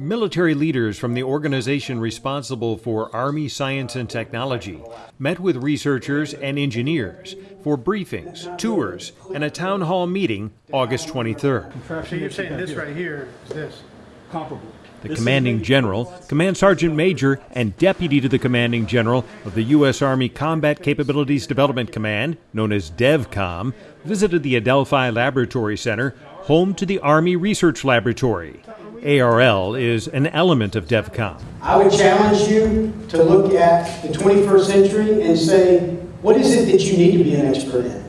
Military leaders from the organization responsible for Army science and technology met with researchers and engineers for briefings, tours, and a town hall meeting August 23rd. So you're saying this right here is this? comparable. The commanding general, command sergeant major, and deputy to the commanding general of the U.S. Army Combat Capabilities Development Command, known as DEVCOM, visited the Adelphi Laboratory Center, home to the Army Research Laboratory. ARL is an element of DEVCOM. I would challenge you to look at the 21st century and say, what is it that you need to be an expert in?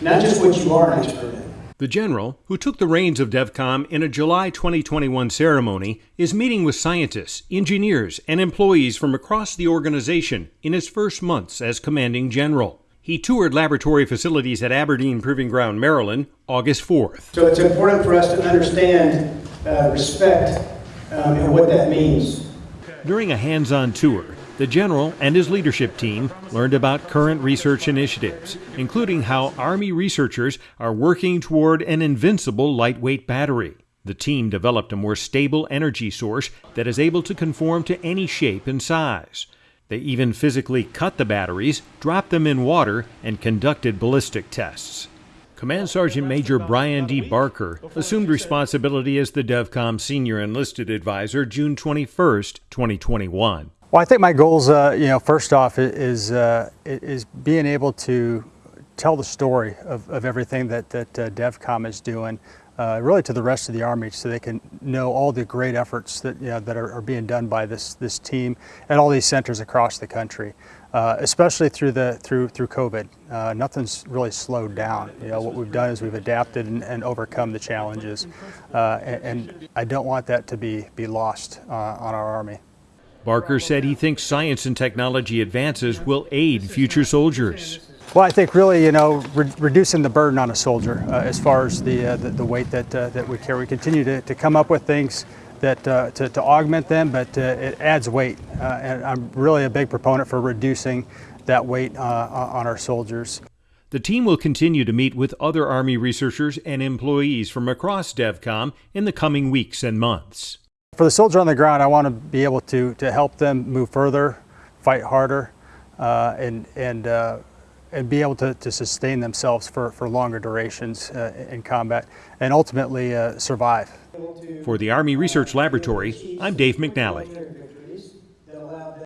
Not just what you are an expert in. The general, who took the reins of DEVCOM in a July 2021 ceremony, is meeting with scientists, engineers, and employees from across the organization in his first months as commanding general. He toured laboratory facilities at Aberdeen Proving Ground, Maryland, August 4th. So it's important for us to understand uh, respect um, and what that means. During a hands on tour, the general and his leadership team learned about current research initiatives, including how Army researchers are working toward an invincible lightweight battery. The team developed a more stable energy source that is able to conform to any shape and size. They even physically cut the batteries, dropped them in water, and conducted ballistic tests. Command Sergeant Major Brian D. Barker assumed responsibility as the DEVCOM Senior Enlisted Advisor June 21, 2021. Well, I think my goals, uh, you know, first off is, uh, is being able to tell the story of, of everything that, that uh, DEVCOM is doing, uh, really to the rest of the Army so they can know all the great efforts that, you know, that are, are being done by this, this team and all these centers across the country. Uh, especially through the through through COVID, uh, nothing's really slowed down. You know what we've done is we've adapted and, and overcome the challenges, uh, and, and, I don't want that to be be lost uh, on our Army. Barker said he thinks science and technology advances will aid future soldiers. Well, I think really, you know, re reducing the burden on a soldier uh, as far as the, uh, the, the weight that uh, that we carry. We continue to, to come up with things that uh, to, to augment them, but uh, it adds weight, uh, and I'm really a big proponent for reducing that weight on our soldiers. The team will continue to meet with other Army researchers and employees from across DEVCOM in the coming weeks and months. For the soldier on the ground, I want to be able to, to help them move further, fight harder, uh, and, and, uh, and be able to, to sustain themselves for, for longer durations uh, in combat and ultimately uh, survive. For the Army Research Laboratory, I'm Dave McNally.